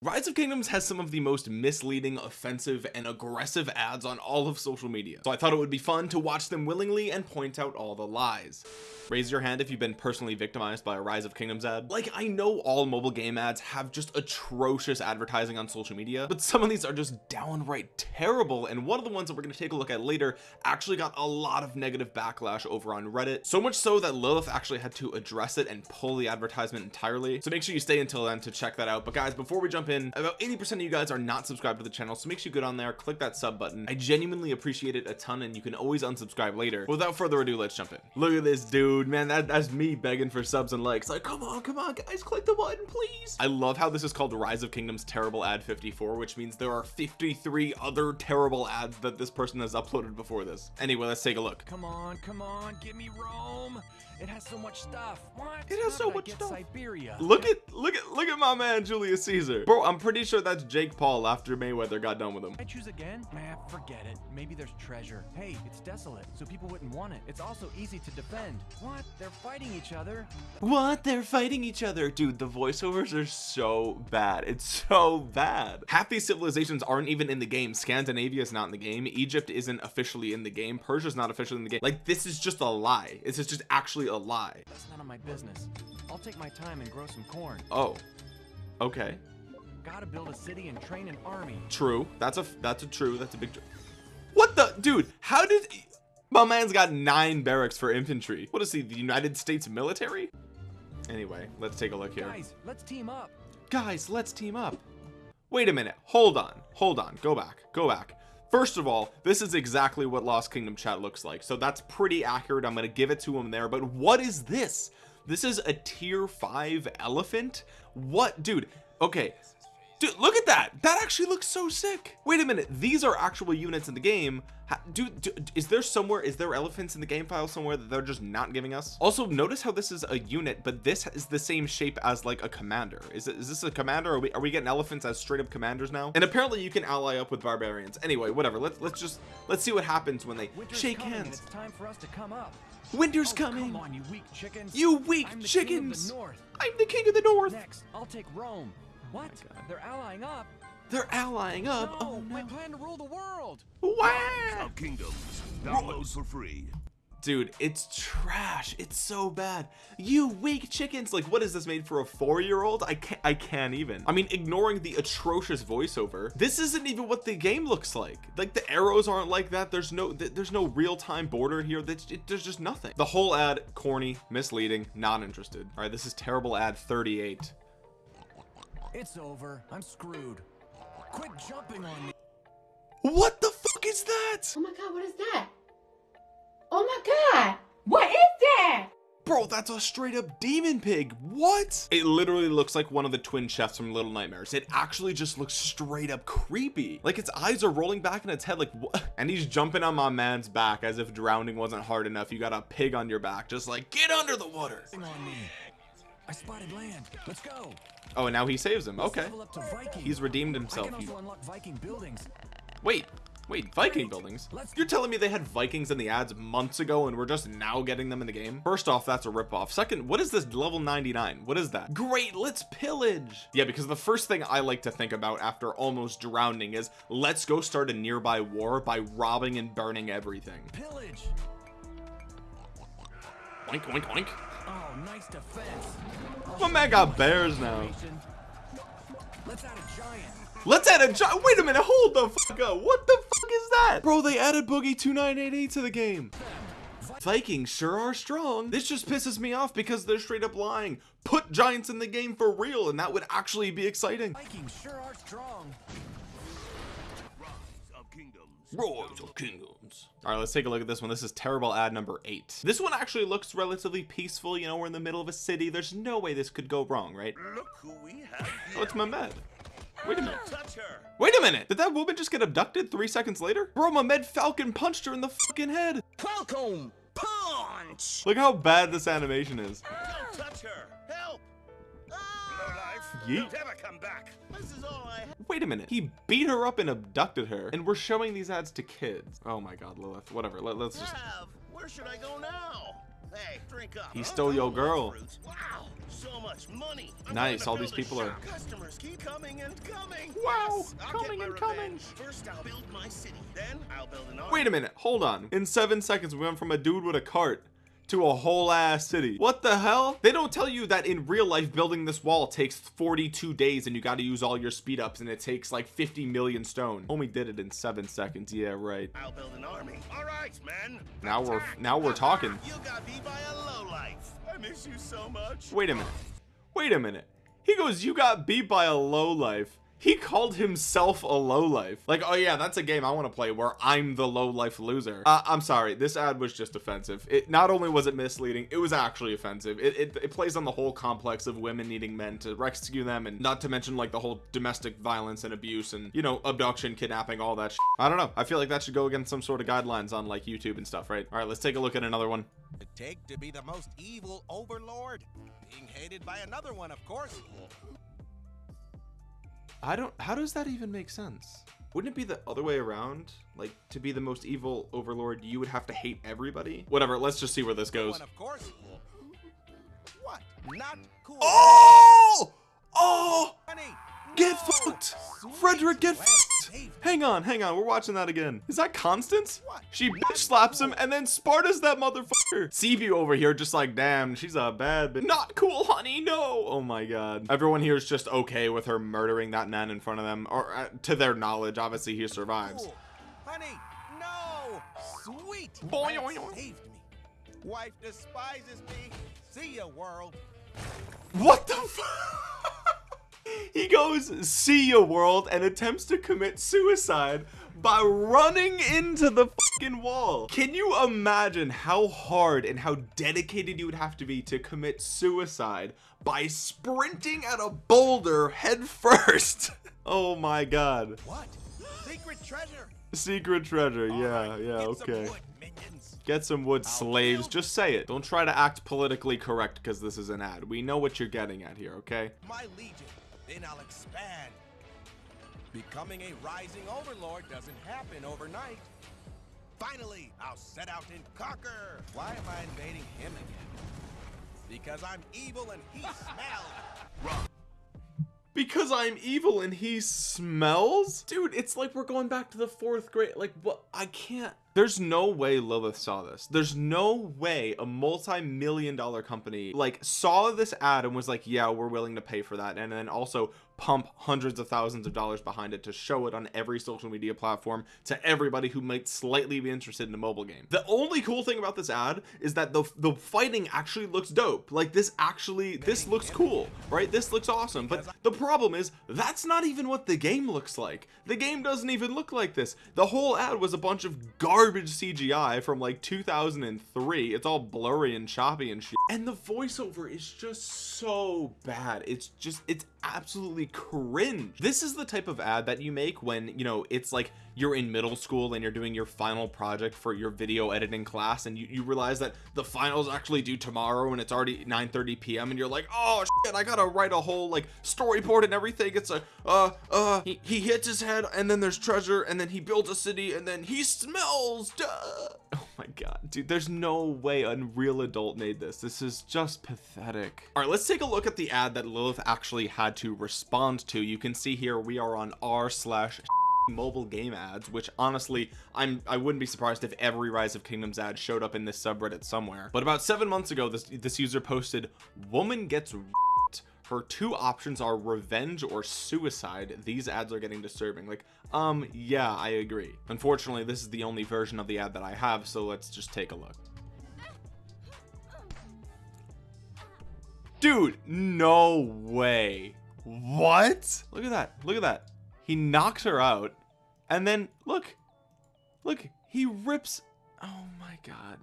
Rise of Kingdoms has some of the most misleading offensive and aggressive ads on all of social media. So I thought it would be fun to watch them willingly and point out all the lies raise your hand if you've been personally victimized by a rise of kingdoms ad. Like I know all mobile game ads have just atrocious advertising on social media but some of these are just downright terrible and one of the ones that we're going to take a look at later actually got a lot of negative backlash over on reddit so much so that lilith actually had to address it and pull the advertisement entirely. So make sure you stay until then to check that out. But guys before we jump in about 80 percent of you guys are not subscribed to the channel so make sure you go down there click that sub button. I genuinely appreciate it a ton and you can always unsubscribe later. Without further ado let's jump in. Look at this dude man that, that's me begging for subs and likes like come on come on guys click the button please I love how this is called rise of kingdoms terrible ad 54 which means there are 53 other terrible ads that this person has uploaded before this anyway let's take a look Come on, come on, give me Rome. It has so much stuff. What? It has How so much stuff. Siberia. look at look at look at my man Julius Caesar bro I'm pretty sure that's Jake Paul after Mayweather got done with him I choose again? Nah, forget it. Maybe there's treasure. Hey, it's desolate, so people wouldn't want it. It's also easy to defend. What? They're fighting each other. what? They're fighting each other. Dude the voiceovers are so bad. It's so bad. Half these civilizations aren't even in the game. Scandinavia is not in the game. Egypt isn't officially in the game. Persia's not officially in the game. Like this is just a lie. This is just actually a lie. That's none of my business. I'll take my time and grow some corn. oh. Okay. Gotta build a city and train an army. true. That's a that's a true that's a big what the dude how did my man's got nine barracks for infantry. What is he the United States military? Anyway let's take a look here. Guys, let's team up. guys let's team up. Wait a minute. Hold on. Hold on. Go back. Go back. First of all this is exactly what lost kingdom chat looks like. So that's pretty accurate. I'm gonna give it to him there. But what is this? This is a tier 5 elephant? What dude? Okay dude look at that. That actually looks so sick. Wait a minute. These are actual units in the game. Dude, dude is there somewhere is there elephants in the game file somewhere that they're just not giving us? Also notice how this is a unit but this is the same shape as like a commander. Is it is this a commander? Are we are we getting elephants as straight up commanders now? And apparently you can ally up with barbarians. Anyway whatever. Let's let's just let's see what happens when they Winter's shake coming, and hands. It's time for us to come up. winter's Oh, coming. Come on, you weak chickens. you weak I'm chickens King of the North. i'm the king of the north. Next, I'll take Rome. Oh what? Oh They're allying up. they're allying up? No, oh my plan to rule the world. wow Kingdoms. Download for free. dude it's trash. It's so bad. You weak chickens. Like what is this made for a four-year-old? I can't i can't even. I mean ignoring the atrocious voiceover. This isn't even what the game looks like. Like the arrows aren't like that. There's no th there's no real-time border here. That's it, there's just nothing. The whole ad corny misleading not interested. All right this is terrible ad 38 It's over. I'm screwed. Quit jumping on me. what the fuck is that Oh my god, what is that? Oh my god! What is that? Bro, that's a straight up demon pig. What? It literally looks like one of the twin chefs from Little Nightmares. It actually just looks straight up creepy. Like its eyes are rolling back in its head like what? And he's jumping on my man's back as if drowning wasn't hard enough. You got a pig on your back. Just like, get under the water. Jumping on me. I spotted land. Let's go. Oh, and now he saves him. Okay. level up to Viking. He's redeemed himself. can also unlock Viking buildings. Wait, wait, Viking buildings? You're telling me they had Vikings in the ads months ago and we're just now getting them in the game? First off, that's a ripoff. Second, what is this level 99? What is that? Great, let's pillage. Yeah, because the first thing I like to think about after almost drowning is let's go start a nearby war by robbing and burning everything. Pillage. Oink, oink, oink. Oh, nice defense. My man got bears now. Let's add a giant. Let's add a giant. Wait a minute, hold the fuck up. What the fuck is that? Bro, they added Boogie 2988 to the game. Vikings sure are strong. This just pisses me off because they're straight up lying. Put giants in the game for real, and that would actually be exciting. Vikings sure are strong. Rise of Kingdoms. Rise of Kingdoms. All right, let's take a look at this one. This is terrible ad number eight. This one actually looks relatively peaceful. You know, we're in the middle of a city. There's no way this could go wrong, right? Look who we have Oh, it's Mehmed. Wait a minute. Touch her. Wait a minute. Did that woman just get abducted three seconds later? Bro, Mehmed Falcon punched her in the fucking head. Falcon punch. Look how bad this animation is. Don't touch her. Have. Wait a minute. He beat her up and abducted her, and we're showing these ads to kids. Oh my god, Lilith. Whatever. Let, us just. Have. Where should I go now? Hey, drink up. He stole your girl. Wow, so much money. I'm Nice, all these people are- Customers keep coming and coming. Wow, Yes, coming and coming. First, I'll build my city. Then, I'll build an army. wait a minute hold on in seven seconds we went from a dude with a cart to a whole ass city what the hell they don't tell you that in real life building this wall takes 42 days and you got to use all your speed ups and it takes like 50 million stone only did it in seven seconds yeah right I'll build an army. All right, men. Now we're- now we're talking. You got beat by a lowlife. I miss you so much. wait a minute wait a minute he goes you got beat by a low life he called himself a low life like oh yeah that's a game i want to play where i'm the low life loser. Uh, i'm sorry this ad was just offensive. It not only was it misleading it was actually offensive. It, it, it plays on the whole complex of women needing men to rescue them and not to mention like the whole domestic violence and abuse and you know abduction kidnapping all that sh- i don't know. I feel like that should go against some sort of guidelines on like youtube and stuff right? All right let's take a look at another one. It take to be the most evil overlord? Being hated by another one, of course. I don't how does that even make sense? Wouldn't it be the other way around? Like to be the most evil overlord, you would have to hate everybody? Whatever, let's just see where this goes. One, of course. What? Not cool. Oh! Oh! Honey, Get fucked! Frederick, get fucked! Hang on, hang on, we're watching that again. Is that Constance? She bitch slaps him and then Sparta's that motherfucker. Seaview over here just like, damn, she's a bad bitch. Not cool, honey, no! Oh my god. Everyone here is just okay with her murdering that man in front of them, or uh, to their knowledge, obviously he survives. Cool. Honey, no! Sweet! Boy, boing. saved me. Wife despises me. See ya, world. What the f- He goes, see ya world, and attempts to commit suicide by running into the fucking wall. Can you imagine how hard and how dedicated you would have to be to commit suicide by sprinting at a boulder head first? oh my god. What? Secret treasure. Secret treasure, All yeah, right, yeah, get some okay. Get some wood, slaves. Just say it. Don't try to act politically correct because this is an ad. We know what you're getting at here, okay? my legion. Then I'll expand. Becoming a rising overlord doesn't happen overnight. Finally, I'll set out and conquer. Why am I invading him again? Because I'm evil and he smells. Because I'm evil and he smells? Dude, it's like we're going back to the fourth grade. Like, what? I can't. There's no way Lilith saw this. There's no way a multi-million dollar company like saw this ad and was like, yeah, we're willing to pay for that. And then also pump hundreds of thousands of dollars behind it to show it on every social media platform to everybody who might slightly be interested in a mobile game. The only cool thing about this ad is that the the fighting actually looks dope. Like this actually this looks cool, right? This looks awesome. But the problem is that's not even what the game looks like. The game doesn't even look like this. The whole ad was a bunch of garbage CGI from like 2003. It's all blurry and choppy and shit. And the voiceover is just so bad. It's just it's absolutely cringe. This is the type of ad that you make when, you know, it's like you're in middle school and you're doing your final project for your video editing class and you, you realize that the finals actually due tomorrow and it's already 9 30 p.m and you're like oh shit i gotta write a whole like storyboard and everything. It's a uh uh he, he hits his head and then there's treasure and then he builds a city and then he smells duh. oh my god dude there's no way unreal adult made this. This is just pathetic. All right let's take a look at the ad that lilith actually had to respond to. You can see here we are on r slash mobile game ads which honestly i'm i wouldn't be surprised if every rise of kingdoms ad showed up in this subreddit somewhere. But about seven months ago this this user posted woman gets her two options are revenge or suicide. These ads are getting disturbing. Like um yeah i agree. Unfortunately this is the only version of the ad that i have so let's just take a look. Dude no way. What? Look at that. Look at that. He knocks her out and then look. Look he rips. Oh my god.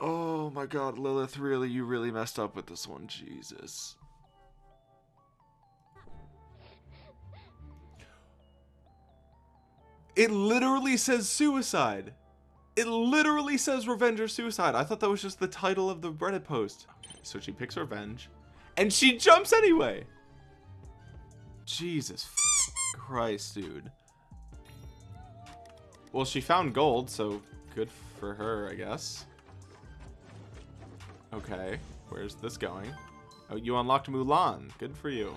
Oh my god lilith really you really messed up with this one. Jesus. It literally says suicide. It literally says revenge or suicide. I thought that was just the title of the reddit post. Okay so she picks revenge and she jumps anyway Jesus Christ, dude. Well, she found gold, so good for her I guess. Okay where's this going? Oh you unlocked Mulan. Good for you.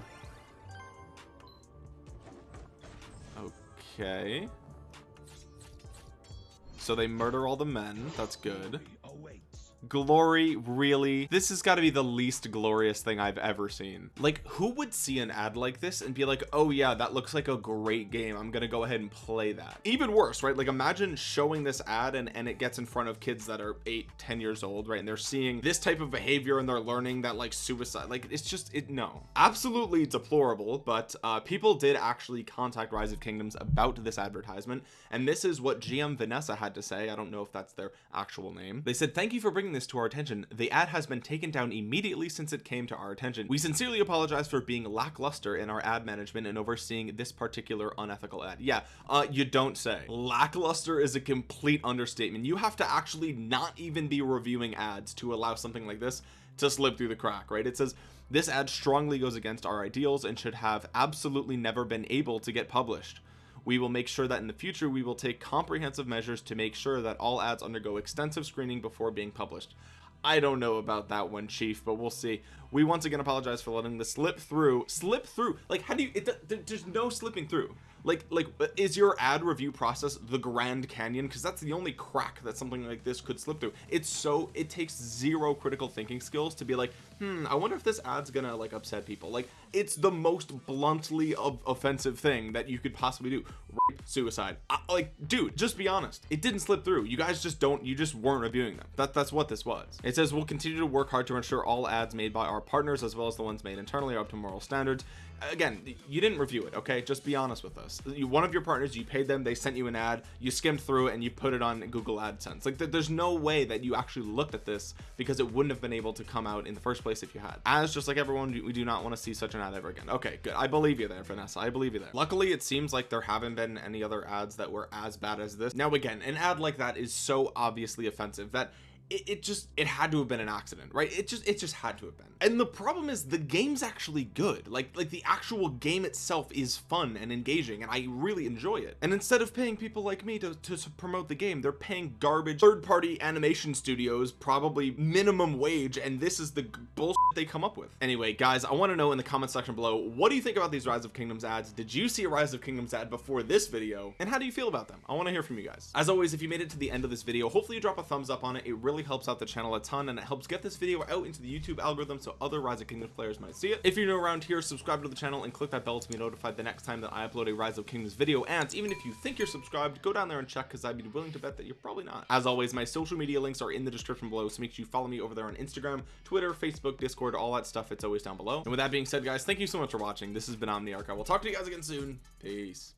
Okay. So they murder all the men. That's good glory really? This has got to be the least glorious thing I've ever seen. Like who would see an ad like this and be like oh yeah that looks like a great game. I'm gonna go ahead and play that. Even worse right? Like imagine showing this ad and, and it gets in front of kids that are eight ten years old right? And they're seeing this type of behavior and they're learning that like suicide like it's just it no. Absolutely deplorable but uh people did actually contact rise of kingdoms about this advertisement and this is what gm vanessa had to say. I don't know if that's their actual name. They said thank you for bringing this to our attention the ad has been taken down immediately since it came to our attention. We sincerely apologize for being lackluster in our ad management and overseeing this particular unethical ad. Yeah uh you don't say. Lackluster is a complete understatement. You have to actually not even be reviewing ads to allow something like this to slip through the crack right? It says this ad strongly goes against our ideals and should have absolutely never been able to get published we will make sure that in the future we will take comprehensive measures to make sure that all ads undergo extensive screening before being published. I don't know about that one chief but we'll see. We once again apologize for letting this slip through. Slip through. Like how do you it there's no slipping through like like is your ad review process the grand canyon? Because that's the only crack that something like this could slip through. It's so it takes zero critical thinking skills to be like hmm i wonder if this ad's gonna like upset people. Like it's the most bluntly offensive thing that you could possibly do. Rape, suicide. I, like dude just be honest. It didn't slip through. You guys just don't you just weren't reviewing them. That that's what this was. It says we'll continue to work hard to ensure all ads made by our partners as well as the ones made internally are up to moral standards again you didn't review it okay? Just be honest with us. You one of your partners you paid them they sent you an ad you skimmed through it and you put it on google adsense. Like th there's no way that you actually looked at this because it wouldn't have been able to come out in the first place if you had. As just like everyone we do not want to see such an ad ever again. Okay good. I believe you there vanessa. I believe you there. Luckily it seems like there haven't been any other ads that were as bad as this. Now again an ad like that is so obviously offensive that it, it, just it had to have been an accident right? It just it just had to have been. And the problem is the game's actually good. Like like the actual game itself is fun and engaging and I really enjoy it. And instead of paying people like me to, to, to promote the game they're paying garbage third-party animation studios probably minimum wage and this is the bullshit they come up with. Anyway guys I want to know in the comment section below what do you think about these rise of kingdoms ads? Did you see a rise of kingdoms ad before this video? And how do you feel about them? I want to hear from you guys. As always if you made it to the end of this video hopefully you drop a thumbs up on it. It really helps out the channel a ton and it helps get this video out into the YouTube algorithm so other Rise of Kingdoms players might see it. If you're new around here subscribe to the channel and click that bell to be notified the next time that I upload a Rise of Kingdoms video. And even if you think you're subscribed go down there and check because I'd be willing to bet that you're probably not. As always my social media links are in the description below so make sure you follow me over there on Instagram Twitter Facebook Discord all that stuff it's always down below. And with that being said guys thank you so much for watching. This has been Omniarch. I will talk to you guys again soon. Peace